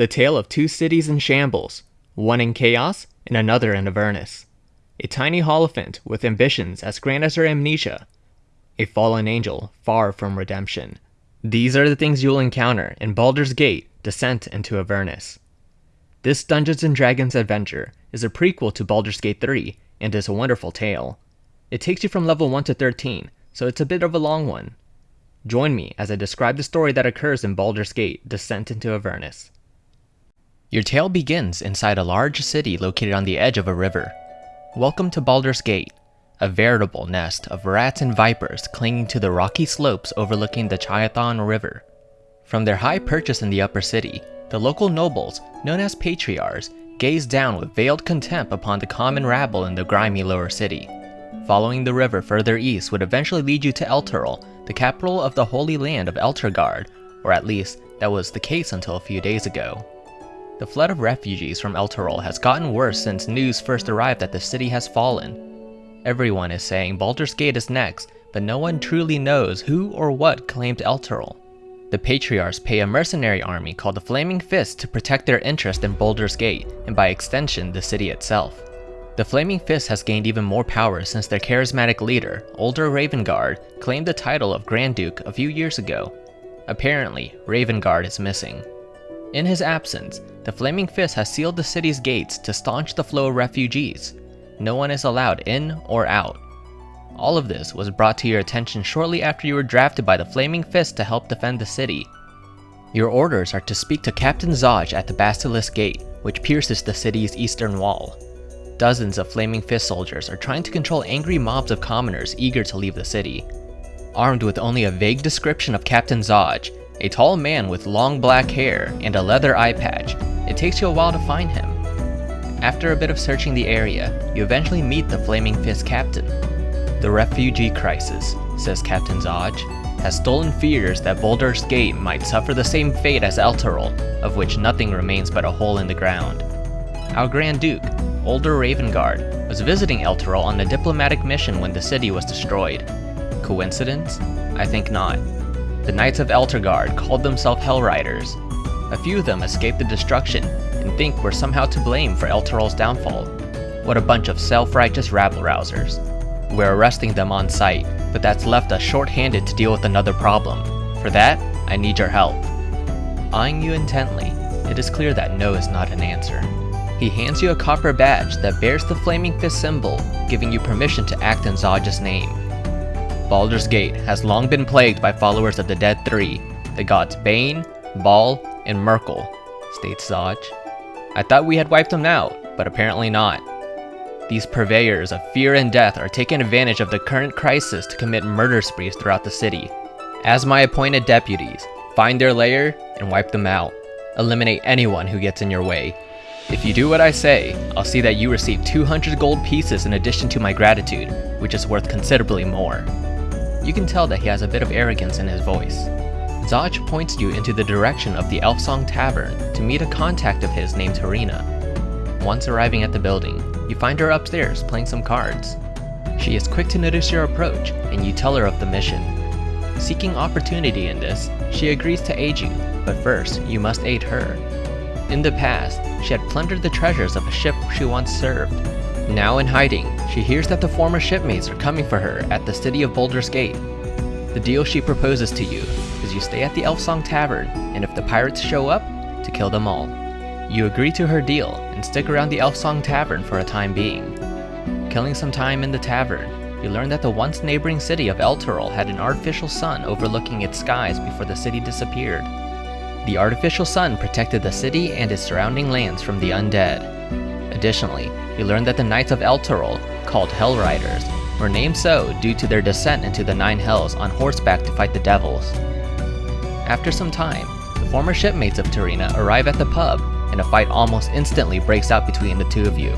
The tale of two cities in shambles, one in chaos and another in Avernus. A tiny hollyphant with ambitions as grand as her amnesia. A fallen angel far from redemption. These are the things you'll encounter in Baldur's Gate Descent into Avernus. This Dungeons & Dragons adventure is a prequel to Baldur's Gate 3 and is a wonderful tale. It takes you from level 1 to 13, so it's a bit of a long one. Join me as I describe the story that occurs in Baldur's Gate Descent into Avernus. Your tale begins inside a large city located on the edge of a river. Welcome to Baldur's Gate, a veritable nest of rats and vipers clinging to the rocky slopes overlooking the Chionthar River. From their high perches in the upper city, the local nobles, known as patriarchs, gaze down with veiled contempt upon the common rabble in the grimy lower city. Following the river further east would eventually lead you to Elturel, the capital of the Holy Land of Elturgard, or at least that was the case until a few days ago. The flood of refugees from Elturel has gotten worse since news first arrived that the city has fallen. Everyone is saying Baldur's Gate is next, but no one truly knows who or what claimed Elturel. The Patriarchs pay a mercenary army called the Flaming Fist to protect their interest in Baldur's Gate, and by extension, the city itself. The Flaming Fist has gained even more power since their charismatic leader, Ulder Ravengard, claimed the title of Grand Duke a few years ago. Apparently, Ravengard is missing. In his absence, the Flaming Fist has sealed the city's gates to staunch the flow of refugees. No one is allowed in or out. All of this was brought to your attention shortly after you were drafted by the Flaming Fist to help defend the city. Your orders are to speak to Captain Zaj at the Basilisk Gate, which pierces the city's eastern wall. Dozens of Flaming Fist soldiers are trying to control angry mobs of commoners eager to leave the city. Armed with only a vague description of Captain Zaj, a tall man with long black hair and a leather eye patch. It takes you a while to find him. After a bit of searching the area, you eventually meet the Flaming Fist captain. The refugee crisis, says Captain Zaj, has stolen fears that Baldur's Gate might suffer the same fate as Elturel, of which nothing remains but a hole in the ground. Our Grand Duke, Ulder Ravengard, was visiting Elturel on a diplomatic mission when the city was destroyed. Coincidence? I think not the Knights of Elturgard called themselves Hellriders. A few of them escaped the destruction and think we're somehow to blame for Elturel's downfall. What a bunch of self-righteous rabble-rousers. We're arresting them on sight, but that's left us short-handed to deal with another problem. For that, I need your help. Eyeing you intently, it is clear that no is not an answer. He hands you a copper badge that bears the Flaming Fist symbol, giving you permission to act in Zaj's name. Baldur's Gate has long been plagued by followers of the Dead Three, the gods Bane, Bhaal, and Myrkul, states Zaj. I thought we had wiped them out, but apparently not. These purveyors of fear and death are taking advantage of the current crisis to commit murder sprees throughout the city. As my appointed deputies, find their lair and wipe them out. Eliminate anyone who gets in your way. If you do what I say, I'll see that you receive 200 gold pieces in addition to my gratitude, which is worth considerably more. You can tell that he has a bit of arrogance in his voice. Zaj points you into the direction of the Elfsong Tavern to meet a contact of his named Tarina. Once arriving at the building, you find her upstairs playing some cards. She is quick to notice your approach, and you tell her of the mission. Seeking opportunity in this, she agrees to aid you, but first, you must aid her. In the past, she had plundered the treasures of a ship she once served, now in hiding, she hears that the former shipmates are coming for her at the city of Baldur's Gate. The deal she proposes to you is you stay at the Elfsong Tavern, and if the pirates show up, to kill them all. You agree to her deal and stick around the Elfsong Tavern for a time being. Killing some time in the tavern, you learn that the once neighboring city of Elturel had an artificial sun overlooking its skies before the city disappeared. The artificial sun protected the city and its surrounding lands from the undead. Additionally, you learn that the Knights of Elturel, called Hellriders, were named so due to their descent into the Nine Hells on horseback to fight the devils. After some time, the former shipmates of Tarina arrive at the pub, and a fight almost instantly breaks out between the two of you.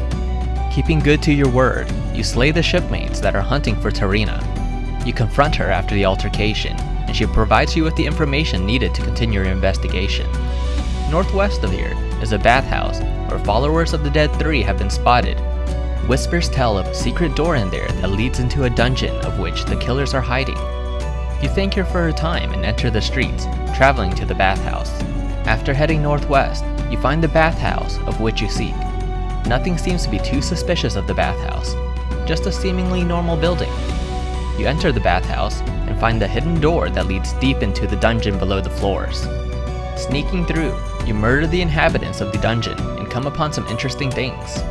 Keeping good to your word, you slay the shipmates that are hunting for Tarina. You confront her after the altercation, and she provides you with the information needed to continue your investigation. Northwest of here is a bathhouse where followers of the Dead 3 have been spotted. Whispers tell of a secret door in there that leads into a dungeon of which the killers are hiding. You thank her for her time and enter the streets, traveling to the bathhouse. After heading northwest, you find the bathhouse of which you seek. Nothing seems to be too suspicious of the bathhouse, just a seemingly normal building. You enter the bathhouse and find the hidden door that leads deep into the dungeon below the floors. Sneaking through, you murder the inhabitants of the dungeon and come upon some interesting things.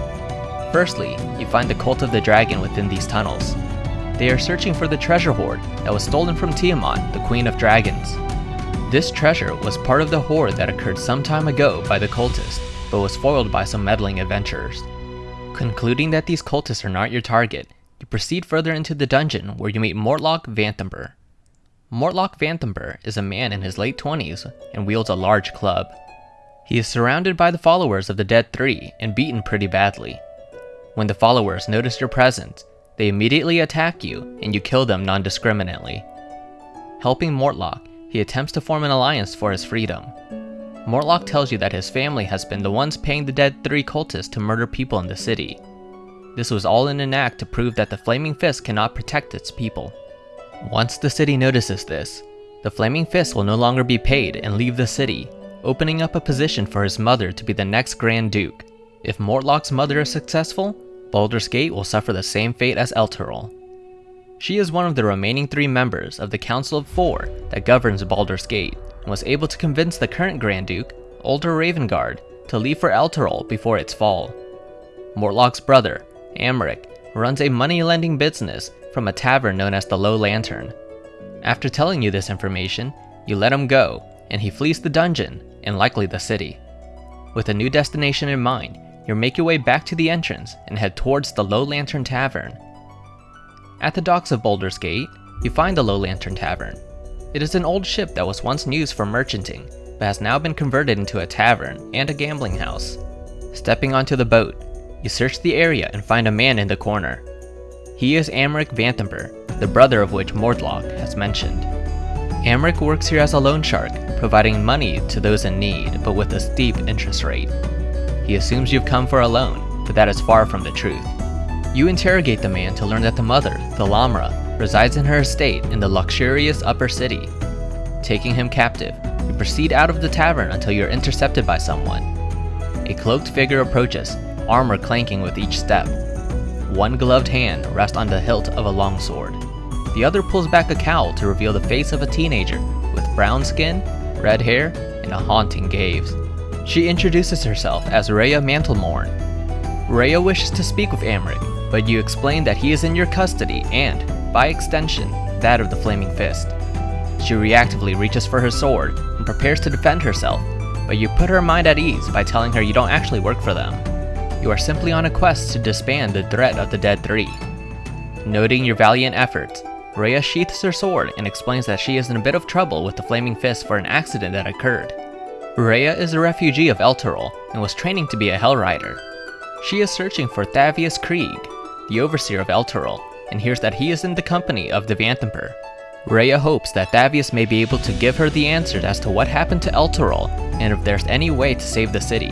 Firstly, you find the Cult of the Dragon within these tunnels. They are searching for the treasure hoard that was stolen from Tiamat, the Queen of Dragons. This treasure was part of the hoard that occurred some time ago by the cultists, but was foiled by some meddling adventurers. Concluding that these cultists are not your target, you proceed further into the dungeon where you meet Mortlock Vanthampur. Mortlock Vanthampur is a man in his late 20s and wields a large club. He is surrounded by the followers of the Dead Three and beaten pretty badly. When the followers notice your presence, they immediately attack you and you kill them non-discriminately. Helping Mortlock, he attempts to form an alliance for his freedom. Mortlock tells you that his family has been the ones paying the Dead Three cultists to murder people in the city, this was all in an act to prove that the Flaming Fist cannot protect its people. Once the city notices this, the Flaming Fist will no longer be paid and leave the city, opening up a position for his mother to be the next Grand Duke. If Mortlock's mother is successful, Baldur's Gate will suffer the same fate as Elturel. She is one of the remaining three members of the Council of Four that governs Baldur's Gate, and was able to convince the current Grand Duke, Ulder Ravengard, to leave for Elturel before its fall. Mortlock's brother, Amric, runs a money-lending business from a tavern known as the Low Lantern. After telling you this information, you let him go, and he flees the dungeon, and likely the city. With a new destination in mind, you make your way back to the entrance and head towards the Low Lantern Tavern. At the docks of Baldur's Gate, you find the Low Lantern Tavern. It is an old ship that was once used for merchanting, but has now been converted into a tavern and a gambling house. Stepping onto the boat, you search the area and find a man in the corner. He is Amric Vanthampur, the brother of which Mortlock has mentioned. Amric works here as a loan shark, providing money to those in need, but with a steep interest rate. He assumes you've come for a loan, but that is far from the truth. You interrogate the man to learn that the mother, Thalamra, resides in her estate in the luxurious upper city. Taking him captive, you proceed out of the tavern until you are intercepted by someone. A cloaked figure approaches, armor clanking with each step. One gloved hand rests on the hilt of a longsword. The other pulls back a cowl to reveal the face of a teenager with brown skin, red hair, and a haunting gaze. She introduces herself as Rhea Mantlemorn. Rhea wishes to speak with Amric, but you explain that he is in your custody and, by extension, that of the Flaming Fist. She reactively reaches for her sword and prepares to defend herself, but you put her mind at ease by telling her you don't actually work for them. You are simply on a quest to disband the threat of the Dead Three. Noting your valiant efforts, Rhea sheaths her sword and explains that she is in a bit of trouble with the Flaming Fist for an accident that occurred. Rhea is a refugee of Elturel and was training to be a Hell Rider. She is searching for Thavius Kreeg, the overseer of Elturel, and hears that he is in the company of the Vanthampur. Rhea hopes that Thavius may be able to give her the answers as to what happened to Elturel and if there's any way to save the city.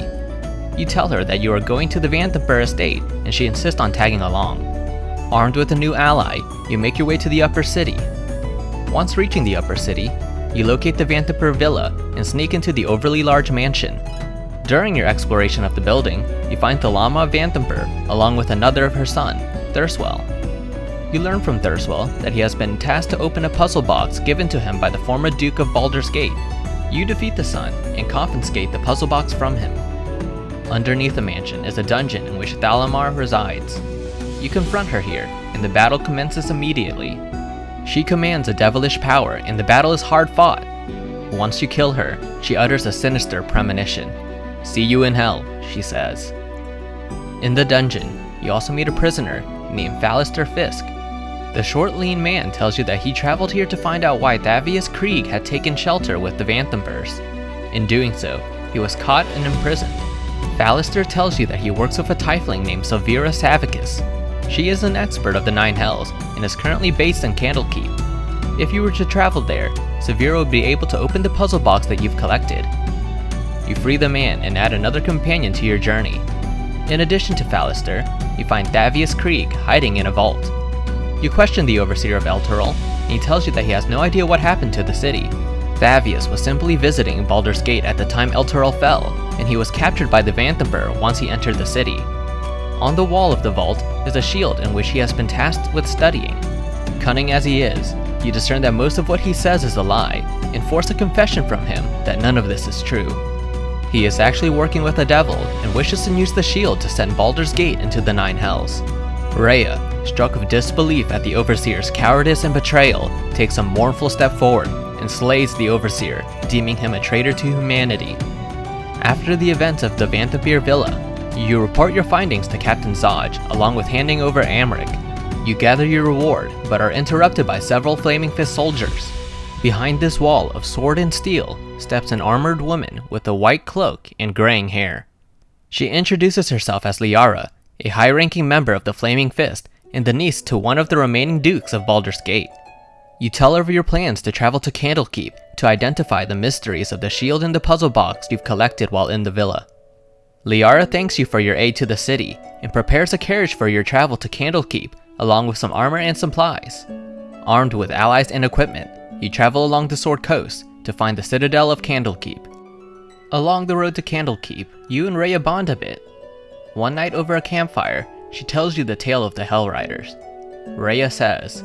You tell her that you are going to the Vanthampur estate, and she insists on tagging along. Armed with a new ally, you make your way to the upper city. Once reaching the upper city, you locate the Vanthampur villa and sneak into the overly large mansion. During your exploration of the building, you find Thalamra Vanthampur along with another of her son, Thurstwell. You learn from Thurstwell that he has been tasked to open a puzzle box given to him by the former Duke of Baldur's Gate. You defeat the son and confiscate the puzzle box from him. Underneath the mansion is a dungeon in which Thalamra resides. You confront her here, and the battle commences immediately. She commands a devilish power, and the battle is hard fought. Once you kill her, she utters a sinister premonition. See you in hell, she says. In the dungeon, you also meet a prisoner named Phalister Fisk. The short, lean man tells you that he traveled here to find out why Thavius Kreeg had taken shelter with the Vanthampurs. In doing so, he was caught and imprisoned. Phalister tells you that he works with a tiefling named Sylvira Savikas. She is an expert of the Nine Hells and is currently based in Candlekeep. If you were to travel there, Sylvira would be able to open the puzzle box that you've collected. You free the man and add another companion to your journey. In addition to Phalister, you find Thavius Kreeg hiding in a vault. You question the overseer of Elturel, and he tells you that he has no idea what happened to the city. Thavius was simply visiting Baldur's Gate at the time Elturel fell, and he was captured by the Vanthampur once he entered the city. On the wall of the vault is a shield in which he has been tasked with studying. Cunning as he is, you discern that most of what he says is a lie, and force a confession from him that none of this is true. He is actually working with a devil and wishes to use the shield to send Baldur's Gate into the Nine Hells. Rhea, struck with disbelief at the Overseer's cowardice and betrayal, takes a mournful step forward and slays the Overseer, deeming him a traitor to humanity. After the events of the Vanthampur Villa, you report your findings to Captain Zaj, along with handing over Amric. You gather your reward, but are interrupted by several Flaming Fist soldiers. Behind this wall of sword and steel steps an armored woman with a white cloak and graying hair. She introduces herself as Liara, a high-ranking member of the Flaming Fist and the niece to one of the remaining dukes of Baldur's Gate. You tell her of your plans to travel to Candlekeep to identify the mysteries of the shield and the puzzle box you've collected while in the villa. Liara thanks you for your aid to the city and prepares a carriage for your travel to Candlekeep along with some armor and supplies. Armed with allies and equipment, you travel along the Sword Coast to find the Citadel of Candlekeep. Along the road to Candlekeep, you and Rhea bond a bit. One night over a campfire, she tells you the tale of the Hell Riders. Rhea says,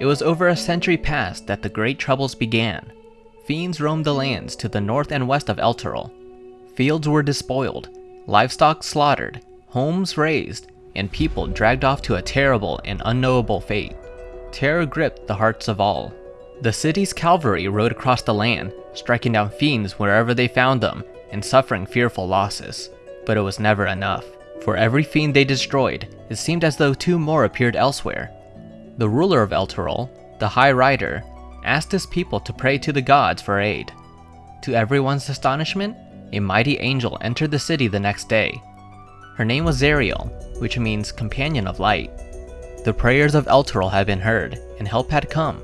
It was over a century past that the great troubles began. Fiends roamed the lands to the north and west of Elturel. Fields were despoiled, livestock slaughtered, homes razed, and people dragged off to a terrible and unknowable fate. Terror gripped the hearts of all. The city's cavalry rode across the land, striking down fiends wherever they found them, and suffering fearful losses. But it was never enough. For every fiend they destroyed, it seemed as though two more appeared elsewhere. The ruler of Elturel, the High Rider, asked his people to pray to the gods for aid. To everyone's astonishment, a mighty angel entered the city the next day. Her name was Zariel, which means companion of light. The prayers of Elturel had been heard, and help had come.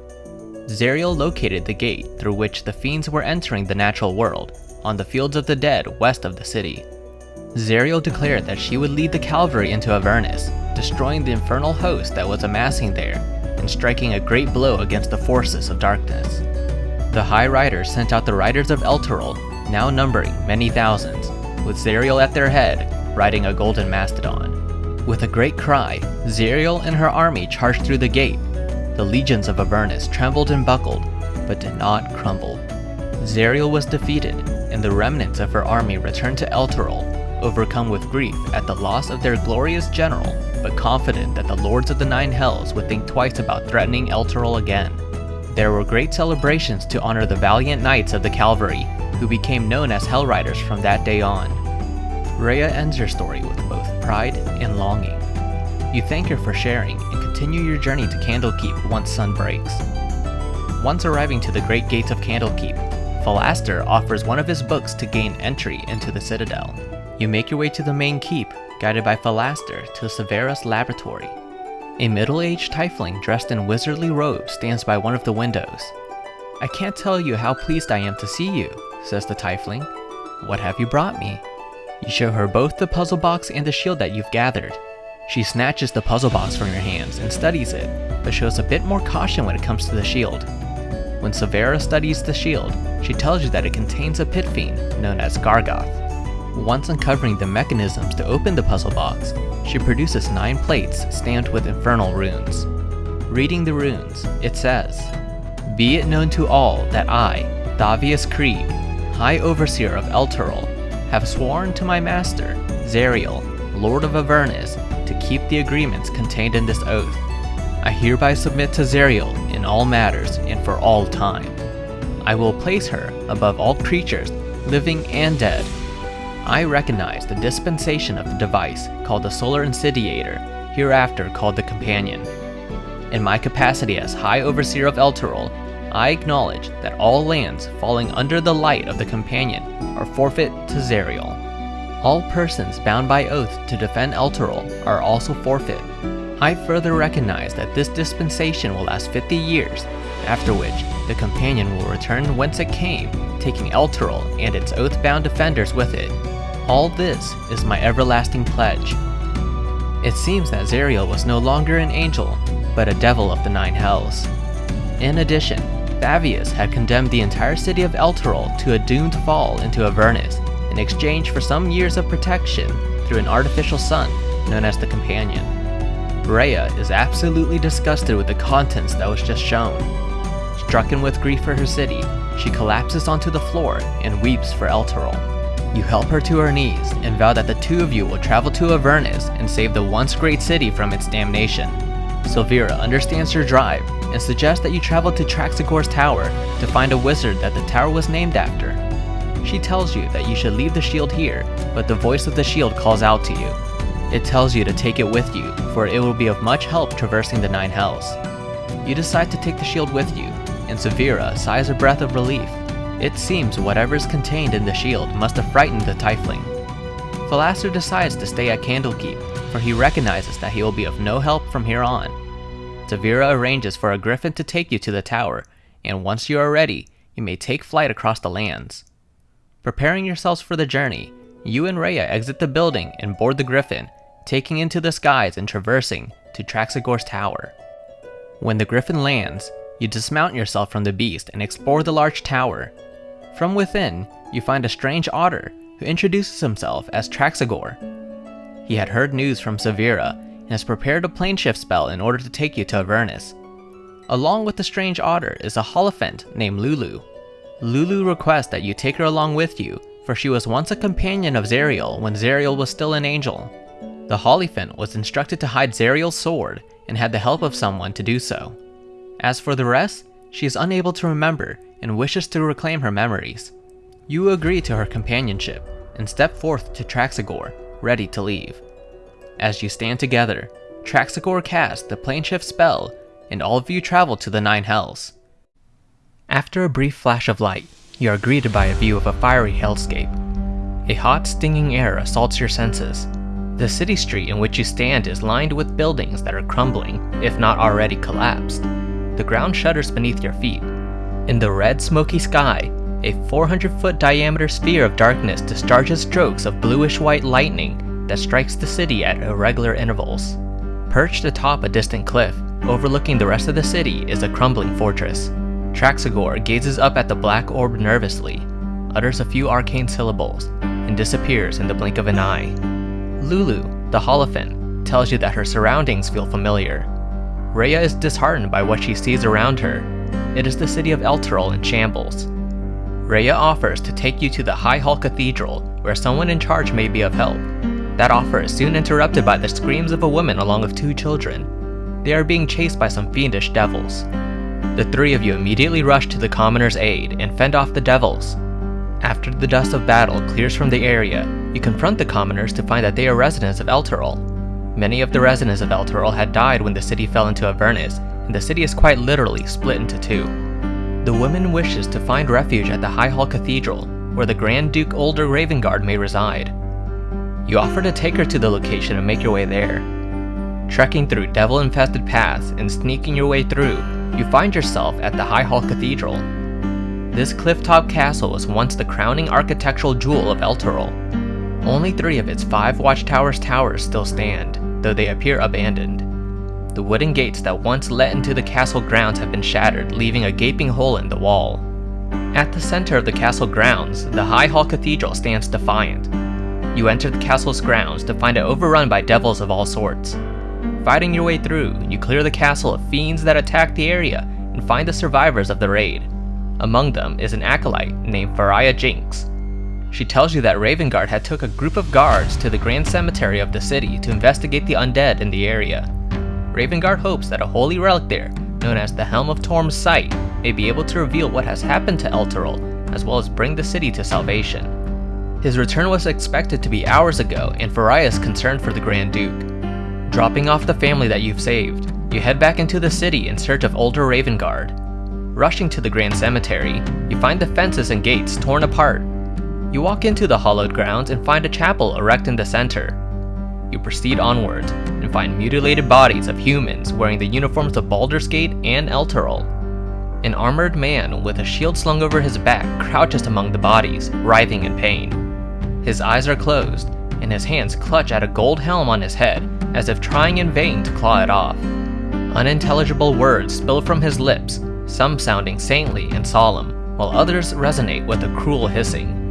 Zariel located the gate through which the fiends were entering the natural world, on the fields of the dead west of the city. Zariel declared that she would lead the cavalry into Avernus, destroying the infernal host that was amassing there, and striking a great blow against the forces of darkness. The High Riders sent out the Riders of Elturel now numbering many thousands, with Zariel at their head, riding a golden mastodon. With a great cry, Zariel and her army charged through the gate. The legions of Avernus trembled and buckled, but did not crumble. Zariel was defeated, and the remnants of her army returned to Elturel, overcome with grief at the loss of their glorious general, but confident that the lords of the Nine Hells would think twice about threatening Elturel again. There were great celebrations to honor the valiant knights of the cavalry, who became known as Hell Riders from that day on. Rhea ends her story with both pride and longing. You thank her for sharing and continue your journey to Candlekeep once sun breaks. Once arriving to the great gates of Candlekeep, Philaster offers one of his books to gain entry into the Citadel. You make your way to the main keep, guided by Philaster to Severus Laboratory. A middle-aged tiefling dressed in wizardly robes stands by one of the windows. I can't tell you how pleased I am to see you, says the tiefling. What have you brought me? You show her both the puzzle box and the shield that you've gathered. She snatches the puzzle box from your hands and studies it, but shows a bit more caution when it comes to the shield. When Severa studies the shield, she tells you that it contains a pit fiend known as Gargauth. Once uncovering the mechanisms to open the puzzle box, she produces nine plates stamped with infernal runes. Reading the runes, it says, Be it known to all that I, Thavius Kreeg, High Overseer of Elturel, have sworn to my master, Zariel, Lord of Avernus, to keep the agreements contained in this oath. I hereby submit to Zariel in all matters and for all time. I will place her above all creatures, living and dead. I recognize the dispensation of the device called the Solar Incendiator, hereafter called the Companion. In my capacity as High Overseer of Elturel, I acknowledge that all lands falling under the light of the Companion are forfeit to Zariel. All persons bound by oath to defend Elturel are also forfeit. I further recognize that this dispensation will last 50 years, after which the Companion will return whence it came, taking Elturel and its oath-bound defenders with it. All this is my everlasting pledge. It seems that Zariel was no longer an angel, but a devil of the Nine Hells. In addition, Thavius had condemned the entire city of Elturel to a doomed fall into Avernus in exchange for some years of protection through an artificial sun known as the Companion. Rhea is absolutely disgusted with the contents that was just shown. Strucken with grief for her city, she collapses onto the floor and weeps for Elturel. You help her to her knees and vow that the two of you will travel to Avernus and save the once great city from its damnation. Sylvira understands your drive and suggests that you travel to Traxigor's tower to find a wizard that the tower was named after. She tells you that you should leave the shield here, but the voice of the shield calls out to you. It tells you to take it with you, for it will be of much help traversing the Nine Hells. You decide to take the shield with you, and Severa sighs a breath of relief. It seems whatever is contained in the shield must have frightened the Tiefling. Philaster decides to stay at Candlekeep, for he recognizes that he will be of no help from here on. Severa arranges for a griffin to take you to the tower, and once you are ready, you may take flight across the lands. Preparing yourselves for the journey, you and Rhea exit the building and board the griffin, taking into the skies and traversing to Traxigor's tower. When the griffin lands, you dismount yourself from the beast and explore the large tower. From within, you find a strange otter who introduces himself as Traxigor. He had heard news from Severa and has prepared a plane shift spell in order to take you to Avernus. Along with the strange otter is a Hollyphant named Lulu. Lulu requests that you take her along with you, for she was once a companion of Zariel when Zariel was still an angel. The Hollyphant was instructed to hide Zariel's sword and had the help of someone to do so. As for the rest, she is unable to remember and wishes to reclaim her memories. You agree to her companionship and step forth to Traxigor, ready to leave. As you stand together, Traxigor casts the planeshift spell, and all of you travel to the Nine Hells. After a brief flash of light, you are greeted by a view of a fiery hellscape. A hot, stinging air assaults your senses. The city street in which you stand is lined with buildings that are crumbling, if not already collapsed. The ground shudders beneath your feet. In the red, smoky sky, a 400 foot diameter sphere of darkness discharges strokes of bluish white lightning that strikes the city at irregular intervals. Perched atop a distant cliff, overlooking the rest of the city, is a crumbling fortress. Traxigor gazes up at the black orb nervously, utters a few arcane syllables, and disappears in the blink of an eye. Lulu, the Hollyphant, tells you that her surroundings feel familiar. Rhea is disheartened by what she sees around her. It is the city of Elturel in shambles. Rhea offers to take you to the High Hall Cathedral, where someone in charge may be of help. That offer is soon interrupted by the screams of a woman along with two children. They are being chased by some fiendish devils. The three of you immediately rush to the commoner's aid and fend off the devils. After the dust of battle clears from the area, you confront the commoners to find that they are residents of Elturel. Many of the residents of Elturel had died when the city fell into Avernus, and the city is quite literally split into two. The woman wishes to find refuge at the High Hall Cathedral, where the Grand Duke Ulder Ravengard may reside. You offer to take her to the location and make your way there. Trekking through devil-infested paths and sneaking your way through, you find yourself at the High Hall Cathedral. This clifftop castle was once the crowning architectural jewel of Elturel. Only three of its five watchtowers towers still stand, though they appear abandoned. The wooden gates that once led into the castle grounds have been shattered, leaving a gaping hole in the wall. At the center of the castle grounds, the High Hall Cathedral stands defiant. You enter the castle's grounds to find it overrun by devils of all sorts. Fighting your way through, you clear the castle of fiends that attack the area and find the survivors of the raid. Among them is an acolyte named Faria Jinx. She tells you that Ravengard had took a group of guards to the grand cemetery of the city to investigate the undead in the area. Ravengard hopes that a holy relic there, known as the Helm of Torm's Sight, may be able to reveal what has happened to Elturel, as well as bring the city to salvation. His return was expected to be hours ago, and Faria is concerned for the Grand Duke. Dropping off the family that you've saved, you head back into the city in search of Ulder Ravengard. Rushing to the Grand Cemetery, you find the fences and gates torn apart. You walk into the hallowed grounds and find a chapel erect in the center. You proceed onward and find mutilated bodies of humans wearing the uniforms of Baldur's Gate and Elturel. An armored man with a shield slung over his back crouches among the bodies, writhing in pain. His eyes are closed, and his hands clutch at a gold helm on his head as if trying in vain to claw it off. Unintelligible words spill from his lips, some sounding saintly and solemn, while others resonate with a cruel hissing.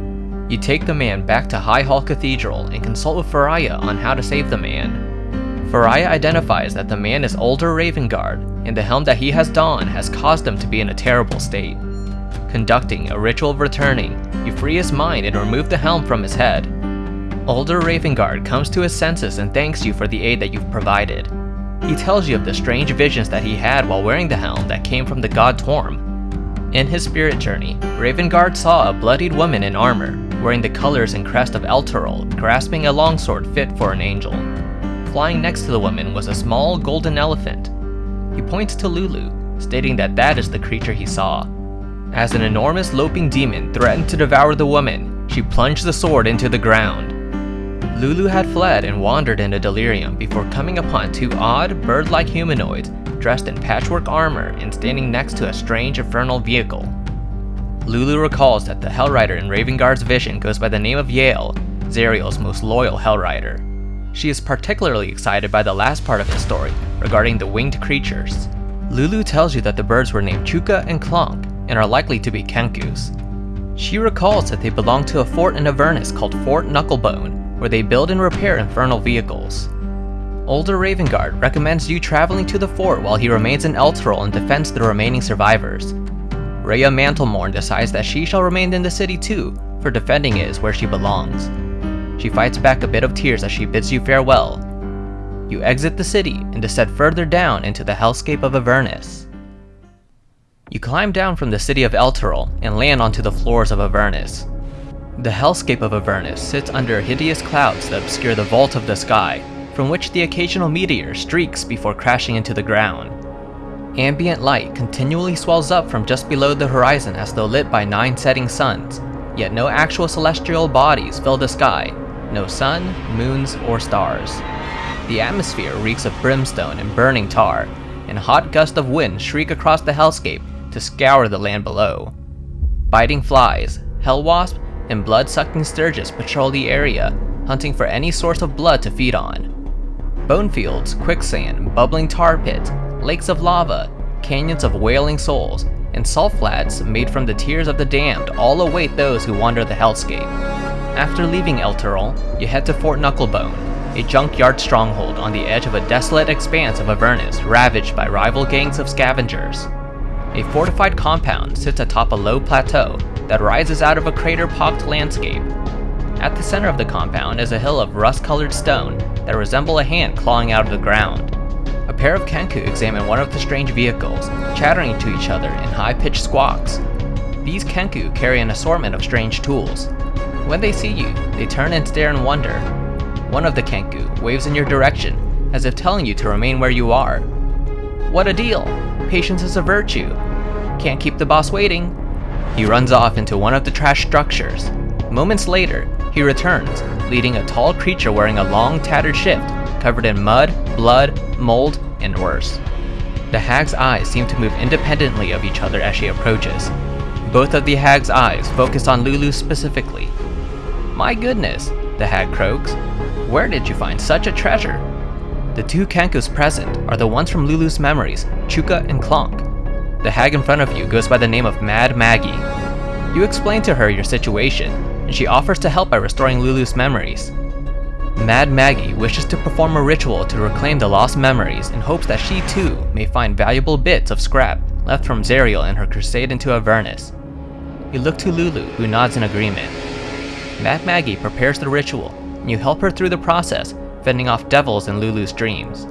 You take the man back to High Hall Cathedral and consult with Faraya on how to save the man. Faraya identifies that the man is Ulder Ravengard, and the helm that he has donned has caused him to be in a terrible state. Conducting a ritual of returning, you free his mind and remove the helm from his head. Ulder Ravengard comes to his senses and thanks you for the aid that you've provided. He tells you of the strange visions that he had while wearing the helm that came from the god Torm. In his spirit journey, Ravengard saw a bloodied woman in armor, wearing the colors and crest of Elturel, grasping a longsword fit for an angel. Flying next to the woman was a small golden elephant. He points to Lulu, stating that that is the creature he saw. As an enormous loping demon threatened to devour the woman, she plunged the sword into the ground. Lulu had fled and wandered in a delirium before coming upon two odd, bird-like humanoids dressed in patchwork armor and standing next to a strange infernal vehicle. Lulu recalls that the Hellrider in Ravengard's vision goes by the name of Yael, Zariel's most loyal Hellrider. She is particularly excited by the last part of his story regarding the winged creatures. Lulu tells you that the birds were named Chuka and Clonk and are likely to be Kenkus. She recalls that they belong to a fort in Avernus called Fort Knucklebone, where they build and repair infernal vehicles. Ulder Ravengard recommends you traveling to the fort while he remains in Elturel and defends the remaining survivors. Rhea Mantlemorn decides that she shall remain in the city too, for defending it is where she belongs. She fights back a bit of tears as she bids you farewell. You exit the city and descend further down into the hellscape of Avernus. You climb down from the city of Elturel and land onto the floors of Avernus. The hellscape of Avernus sits under hideous clouds that obscure the vault of the sky, from which the occasional meteor streaks before crashing into the ground. Ambient light continually swells up from just below the horizon as though lit by nine setting suns, yet no actual celestial bodies fill the sky, no sun, moons, or stars. The atmosphere reeks of brimstone and burning tar, and hot gusts of wind shriek across the hellscape to scour the land below. Biting flies, hell wasps, and blood-sucking stirges patrol the area, hunting for any source of blood to feed on. Bone fields, quicksand, bubbling tar pits, lakes of lava, canyons of wailing souls, and salt flats made from the tears of the damned all await those who wander the hellscape. After leaving El Elturel, you head to Fort Knucklebone, a junkyard stronghold on the edge of a desolate expanse of Avernus ravaged by rival gangs of scavengers. A fortified compound sits atop a low plateau that rises out of a crater-pocked landscape. At the center of the compound is a hill of rust-colored stone that resemble a hand clawing out of the ground. A pair of Kenku examine one of the strange vehicles, chattering to each other in high-pitched squawks. These Kenku carry an assortment of strange tools. When they see you, they turn and stare in wonder. One of the Kenku waves in your direction, as if telling you to remain where you are. What a deal! Patience is a virtue. Can't keep the boss waiting. He runs off into one of the trash structures. Moments later, he returns, leading a tall creature wearing a long tattered shift covered in mud, blood, mold, and worse. The hag's eyes seem to move independently of each other as she approaches. Both of the hag's eyes focus on Lulu specifically. My goodness, the hag croaks. Where did you find such a treasure? The two Kenkus present are the ones from Lulu's memories, Chuka and Clonk. The hag in front of you goes by the name of Mad Maggie. You explain to her your situation, and she offers to help by restoring Lulu's memories. Mad Maggie wishes to perform a ritual to reclaim the lost memories in hopes that she too may find valuable bits of scrap left from Zariel in her crusade into Avernus. You look to Lulu, who nods in agreement. Mad Maggie prepares the ritual, and you help her through the process, fending off devils in Lulu's dreams.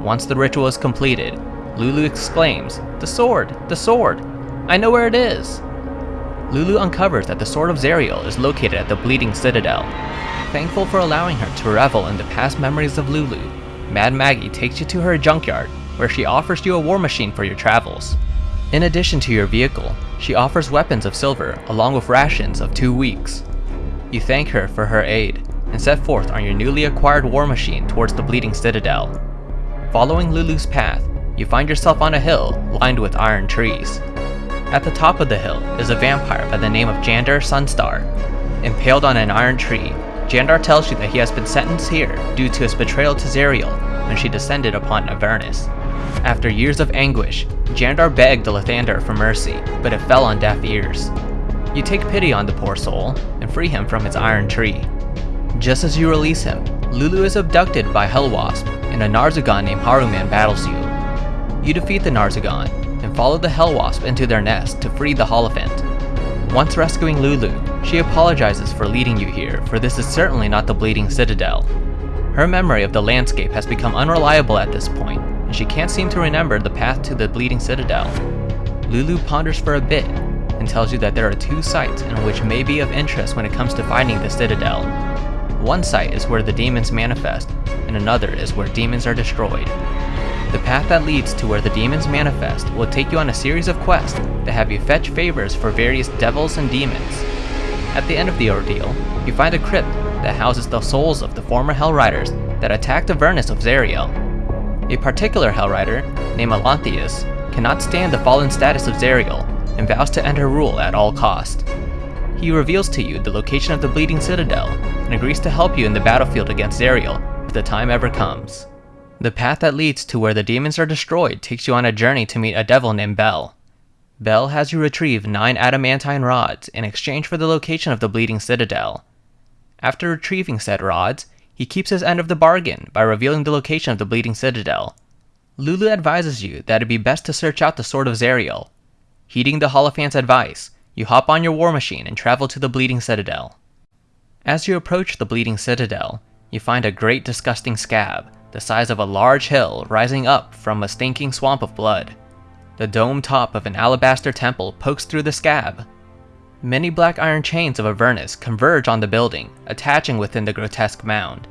Once the ritual is completed, Lulu exclaims, The sword! The sword! I know where it is! Lulu uncovers that the Sword of Zariel is located at the Bleeding Citadel, Thankful for allowing her to revel in the past memories of Lulu, Mad Maggie takes you to her junkyard, where she offers you a war machine for your travels. In addition to your vehicle, she offers weapons of silver along with rations of two weeks. You thank her for her aid, and set forth on your newly acquired war machine towards the Bleeding Citadel. Following Lulu's path, you find yourself on a hill lined with iron trees. At the top of the hill is a vampire by the name of Jandar Sunstar. Impaled on an iron tree, Jandar tells you that he has been sentenced here due to his betrayal to Zariel when she descended upon Avernus. After years of anguish, Jandar begged the Lathander for mercy, but it fell on deaf ears. You take pity on the poor soul and free him from its iron tree. Just as you release him, Lulu is abducted by Hellwasp, and a Narzugon named Haruman battles you. You defeat the Narzugon, and follow the Hellwasp into their nest to free the Hollyphant. Once rescuing Lulu, she apologizes for leading you here, for this is certainly not the Bleeding Citadel. Her memory of the landscape has become unreliable at this point, and she can't seem to remember the path to the Bleeding Citadel. Lulu ponders for a bit, and tells you that there are two sites in which may be of interest when it comes to finding the Citadel. One site is where the demons manifest, and another is where demons are destroyed. The path that leads to where the demons manifest will take you on a series of quests that have you fetch favors for various devils and demons. At the end of the ordeal, you find a crypt that houses the souls of the former Hellriders that attacked Avernus of Zariel. A particular Hellrider, named Alanthius, cannot stand the fallen status of Zariel and vows to end her rule at all cost. He reveals to you the location of the Bleeding Citadel and agrees to help you in the battlefield against Zariel if the time ever comes. The path that leads to where the demons are destroyed takes you on a journey to meet a devil named Bel. Bel has you retrieve nine adamantine rods in exchange for the location of the Bleeding Citadel. After retrieving said rods, he keeps his end of the bargain by revealing the location of the Bleeding Citadel. Lulu advises you that it'd be best to search out the Sword of Zariel. Heeding the Hollyphant's advice, you hop on your war machine and travel to the Bleeding Citadel. As you approach the Bleeding Citadel, you find a great disgusting scab the size of a large hill rising up from a stinking swamp of blood. The dome top of an alabaster temple pokes through the scab. Many black iron chains of Avernus converge on the building, attaching within the grotesque mound.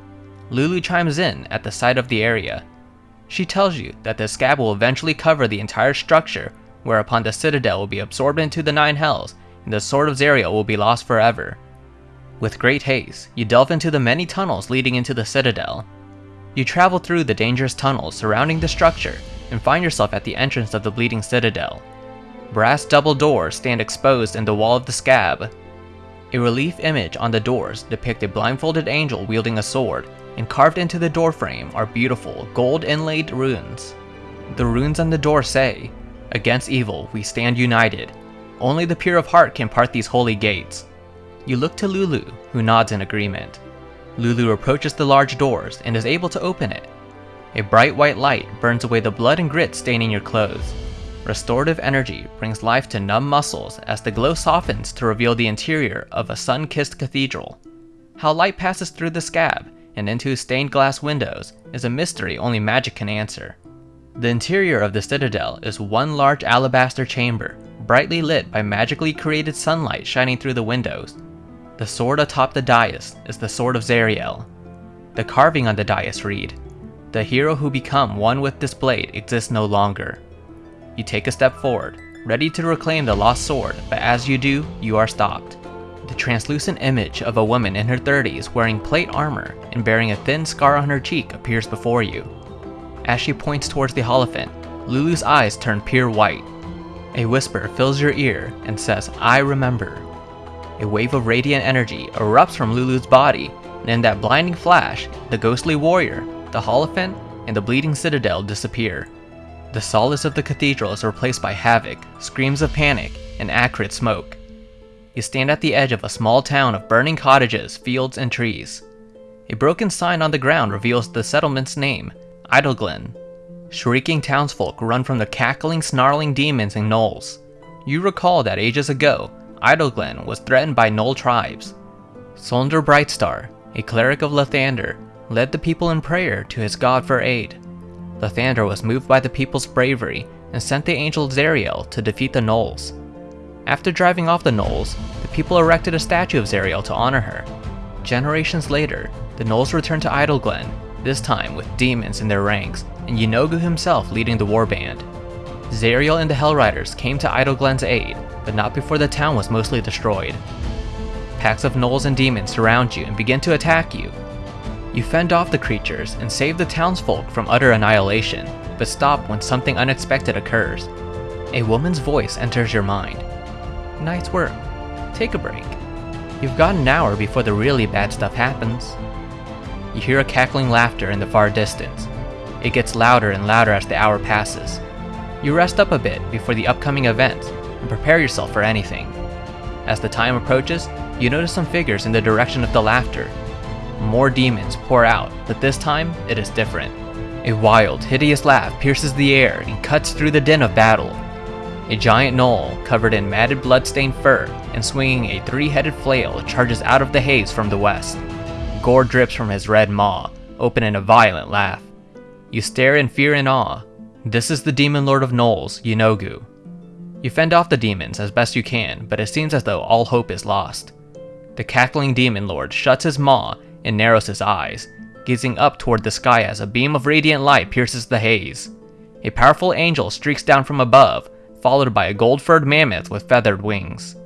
Lulu chimes in at the sight of the area. She tells you that the scab will eventually cover the entire structure, whereupon the citadel will be absorbed into the Nine Hells, and the Sword of Zariel will be lost forever. With great haste, you delve into the many tunnels leading into the citadel, you travel through the dangerous tunnels surrounding the structure and find yourself at the entrance of the Bleeding Citadel. Brass double doors stand exposed in the wall of the scab. A relief image on the doors depict a blindfolded angel wielding a sword, and carved into the doorframe are beautiful gold inlaid runes. The runes on the door say, Against evil we stand united. Only the pure of heart can part these holy gates. You look to Lulu, who nods in agreement. Lulu approaches the large doors and is able to open it. A bright white light burns away the blood and grit staining your clothes. Restorative energy brings life to numb muscles as the glow softens to reveal the interior of a sun-kissed cathedral. How light passes through the scab and into stained glass windows is a mystery only magic can answer. The interior of the citadel is one large alabaster chamber, brightly lit by magically created sunlight shining through the windows, the sword atop the dais is the Sword of Zariel. The carving on the dais read, The hero who become one with this blade exists no longer. You take a step forward, ready to reclaim the lost sword, but as you do, you are stopped. The translucent image of a woman in her 30s wearing plate armor and bearing a thin scar on her cheek appears before you. As she points towards the Hollyphant, Lulu's eyes turn pure white. A whisper fills your ear and says, I remember. A wave of radiant energy erupts from Lulu's body, and in that blinding flash, the ghostly warrior, the Hollyphant, and the bleeding citadel disappear. The solace of the cathedral is replaced by havoc, screams of panic, and acrid smoke. You stand at the edge of a small town of burning cottages, fields, and trees. A broken sign on the ground reveals the settlement's name, Idyllglen. Shrieking townsfolk run from the cackling, snarling demons and gnolls. You recall that ages ago, Idyllglen was threatened by Gnoll tribes. Solnder Brightstar, a cleric of Lathander, led the people in prayer to his god for aid. Lathander was moved by the people's bravery and sent the angel Zariel to defeat the Gnolls. After driving off the Gnolls, the people erected a statue of Zariel to honor her. Generations later, the Gnolls returned to Idyllglen, this time with demons in their ranks, and Yeenoghu himself leading the warband. Zariel and the Hellriders came to Idyllglen's aid, but not before the town was mostly destroyed. Packs of gnolls and demons surround you and begin to attack you. You fend off the creatures and save the townsfolk from utter annihilation, but stop when something unexpected occurs. A woman's voice enters your mind. Nice work. Take a break. You've got an hour before the really bad stuff happens. You hear a cackling laughter in the far distance. It gets louder and louder as the hour passes. You rest up a bit before the upcoming event and prepare yourself for anything. As the time approaches, you notice some figures in the direction of the laughter. More demons pour out, but this time it is different. A wild, hideous laugh pierces the air and cuts through the din of battle. A giant gnoll, covered in matted blood-stained fur and swinging a three-headed flail, charges out of the haze from the west. Gore drips from his red maw, open in a violent laugh. You stare in fear and awe. This is the demon lord of gnolls, Yeenoghu. You fend off the demons as best you can, but it seems as though all hope is lost. The cackling demon lord shuts his maw and narrows his eyes, gazing up toward the sky as a beam of radiant light pierces the haze. A powerful angel streaks down from above, followed by a gold-furred mammoth with feathered wings.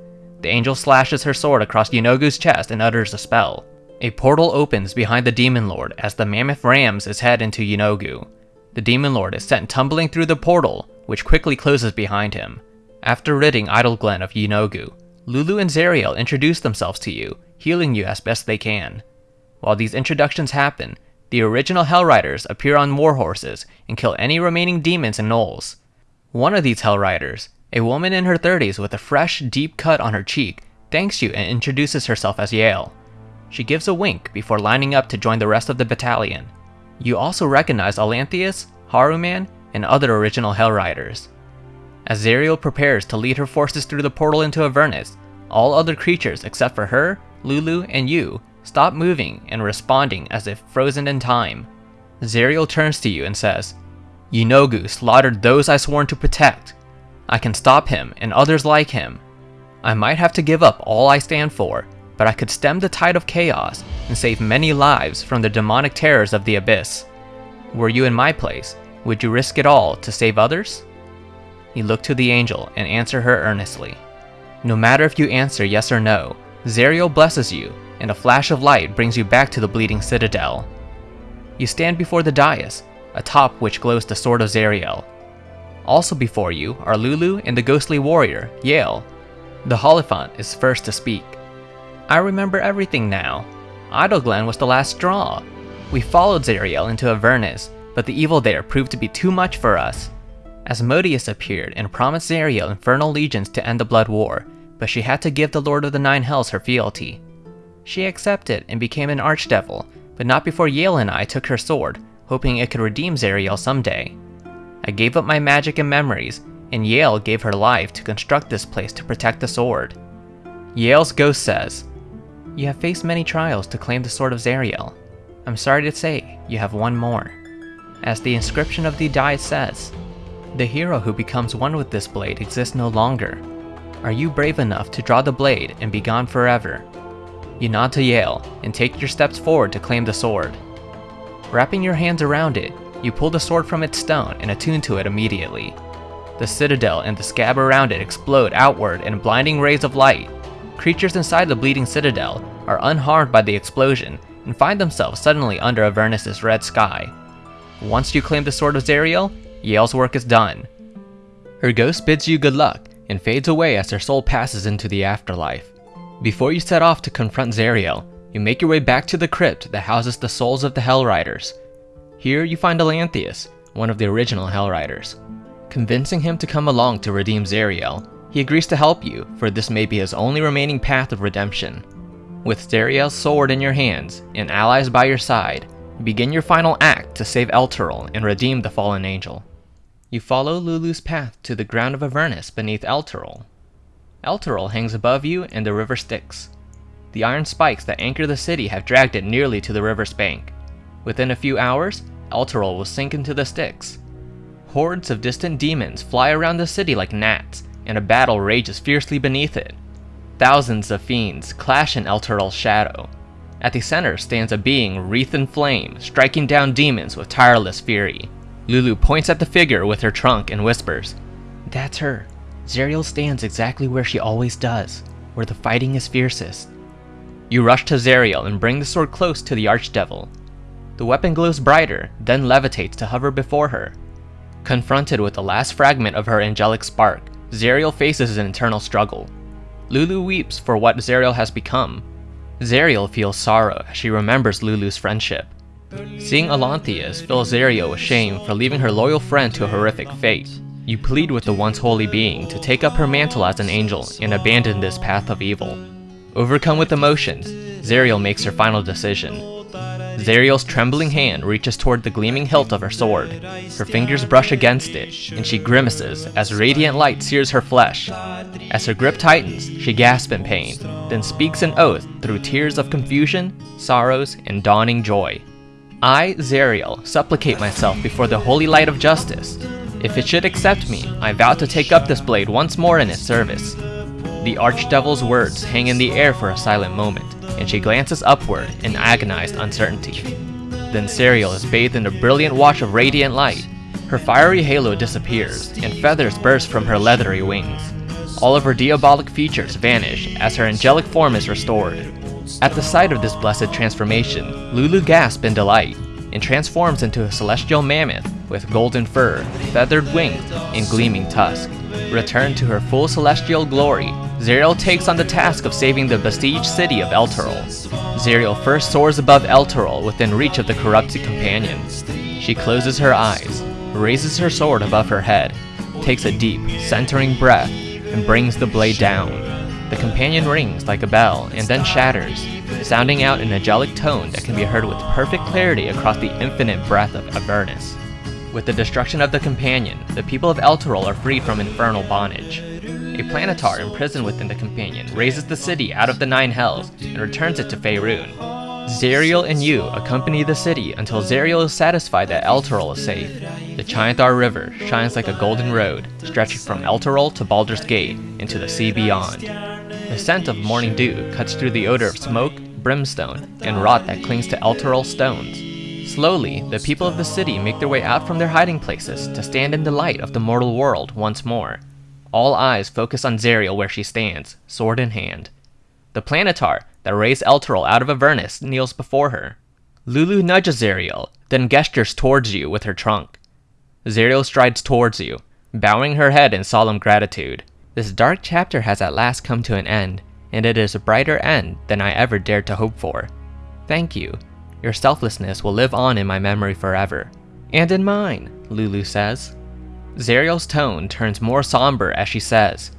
The angel slashes her sword across Yeenoghu's chest and utters a spell. A portal opens behind the Demon Lord as the mammoth rams his head into Yeenoghu. The Demon Lord is sent tumbling through the portal, which quickly closes behind him. After ridding Idyllglen of Yeenoghu, Lulu and Zariel introduce themselves to you, healing you as best they can. While these introductions happen, the original Hellriders appear on war horses and kill any remaining demons and gnolls. One of these Hellriders, a woman in her 30s with a fresh, deep cut on her cheek, thanks you and introduces herself as Yael. She gives a wink before lining up to join the rest of the battalion. You also recognize Alanthius, Haruman, and other original Hell As Zariel prepares to lead her forces through the portal into Avernus, all other creatures except for her, Lulu, and you stop moving and responding as if frozen in time. Zariel turns to you and says, Yeenoghu slaughtered those I sworn to protect. I can stop him and others like him. I might have to give up all I stand for, but I could stem the tide of chaos and save many lives from the demonic terrors of the abyss. Were you in my place, would you risk it all to save others? You look to the angel and answer her earnestly. No matter if you answer yes or no, Zariel blesses you, and a flash of light brings you back to the bleeding citadel. You stand before the dais, atop which glows the sword of Zariel. Also before you are Lulu and the ghostly warrior, Yael. The Hollyphant is first to speak. I remember everything now. Idyllglen was the last straw. We followed Zariel into Avernus, but the evil there proved to be too much for us. Asmodeus appeared and promised Zariel infernal legions to end the Blood War, but she had to give the Lord of the Nine Hells her fealty. She accepted and became an archdevil, but not before Yael and I took her sword, hoping it could redeem Zariel someday. I gave up my magic and memories, and Yael gave her life to construct this place to protect the sword. Yael's ghost says, you have faced many trials to claim the Sword of Zariel. I'm sorry to say, you have one more. As the inscription of the die says, the hero who becomes one with this blade exists no longer. Are you brave enough to draw the blade and be gone forever? You nod to Yael and take your steps forward to claim the sword. Wrapping your hands around it, you pull the sword from its stone and attune to it immediately. The citadel and the scab around it explode outward in blinding rays of light, creatures inside the bleeding citadel are unharmed by the explosion and find themselves suddenly under Avernus' red sky. Once you claim the Sword of Zariel, Yael's work is done. Her ghost bids you good luck and fades away as her soul passes into the afterlife. Before you set off to confront Zariel, you make your way back to the crypt that houses the souls of the Hell Riders. Here you find Alanthius, one of the original Hell Riders. Convincing him to come along to redeem Zariel, he agrees to help you, for this may be his only remaining path of redemption. With Zariel's sword in your hands and allies by your side, begin your final act to save Elturel and redeem the fallen angel. You follow Lulu's path to the ground of Avernus beneath Elturel. Elturel hangs above you and the river Styx. The iron spikes that anchor the city have dragged it nearly to the river's bank. Within a few hours, Elturel will sink into the Styx. Hordes of distant demons fly around the city like gnats, and a battle rages fiercely beneath it. Thousands of fiends clash in Elturel's shadow. At the center stands a being wreathed in flame, striking down demons with tireless fury. Lulu points at the figure with her trunk and whispers, That's her. Zariel stands exactly where she always does, where the fighting is fiercest. You rush to Zariel and bring the sword close to the Archdevil. The weapon glows brighter, then levitates to hover before her. Confronted with the last fragment of her angelic spark, Zariel faces an internal struggle. Lulu weeps for what Zariel has become. Zariel feels sorrow as she remembers Lulu's friendship. Seeing Alanthius fills Zariel with shame for leaving her loyal friend to a horrific fate. You plead with the once holy being to take up her mantle as an angel and abandon this path of evil. Overcome with emotions, Zariel makes her final decision. Zariel's trembling hand reaches toward the gleaming hilt of her sword. Her fingers brush against it, and she grimaces as radiant light sears her flesh. As her grip tightens, she gasps in pain, then speaks an oath through tears of confusion, sorrows, and dawning joy. I, Zariel, supplicate myself before the holy light of justice. If it should accept me, I vow to take up this blade once more in its service. The archdevil's words hang in the air for a silent moment and she glances upward in agonized uncertainty. Then Zariel is bathed in a brilliant wash of radiant light. Her fiery halo disappears, and feathers burst from her leathery wings. All of her diabolic features vanish as her angelic form is restored. At the sight of this blessed transformation, Lulu gasps in delight and transforms into a celestial mammoth with golden fur, feathered wings, and gleaming tusk. Returned to her full celestial glory, Zariel takes on the task of saving the besieged city of Elturel. Zariel first soars above Elturel within reach of the corrupted companion. She closes her eyes, raises her sword above her head, takes a deep, centering breath, and brings the blade down. The companion rings like a bell and then shatters, sounding out an angelic tone that can be heard with perfect clarity across the infinite breadth of Avernus. With the destruction of the companion, the people of Elturel are freed from infernal bondage. A planetar imprisoned within the companion raises the city out of the Nine Hells and returns it to Faerun. Zariel and you accompany the city until Zariel is satisfied that Elturel is safe. The Chionthar River shines like a golden road, stretching from Elturel to Baldur's Gate into the sea beyond. The scent of morning dew cuts through the odor of smoke, brimstone, and rot that clings to Elturel stones. Slowly, the people of the city make their way out from their hiding places to stand in the light of the mortal world once more. All eyes focus on Zariel where she stands, sword in hand. The planetar that raised Elturel out of Avernus kneels before her. Lulu nudges Zariel, then gestures towards you with her trunk. Zariel strides towards you, bowing her head in solemn gratitude. This dark chapter has at last come to an end, and it is a brighter end than I ever dared to hope for. Thank you. Your selflessness will live on in my memory forever. And in mine, Lulu says. Zariel's tone turns more somber as she says,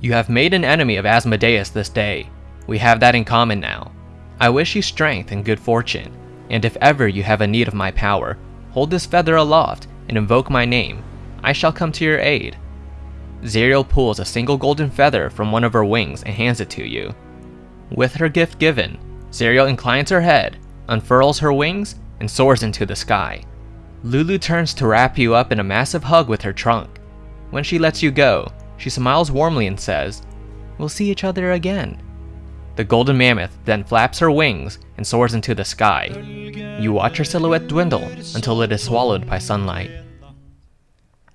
You have made an enemy of Asmodeus this day. We have that in common now. I wish you strength and good fortune, and if ever you have a need of my power, hold this feather aloft and invoke my name. I shall come to your aid. Zariel pulls a single golden feather from one of her wings and hands it to you. With her gift given, Zariel inclines her head, unfurls her wings, and soars into the sky. Lulu turns to wrap you up in a massive hug with her trunk. When she lets you go, she smiles warmly and says, We'll see each other again. The golden mammoth then flaps her wings and soars into the sky. You watch her silhouette dwindle until it is swallowed by sunlight.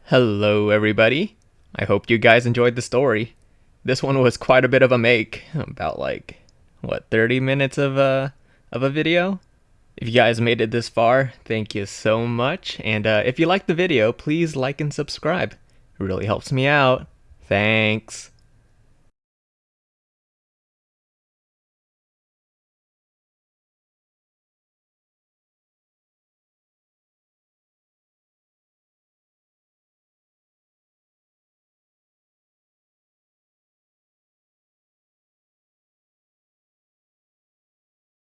Hello, everybody. I hope you guys enjoyed the story. This one was quite a bit of a make, about like what 30 minutes of a of a video. If you guys made it this far, thank you so much. And uh, if you liked the video, please like and subscribe. It really helps me out. Thanks.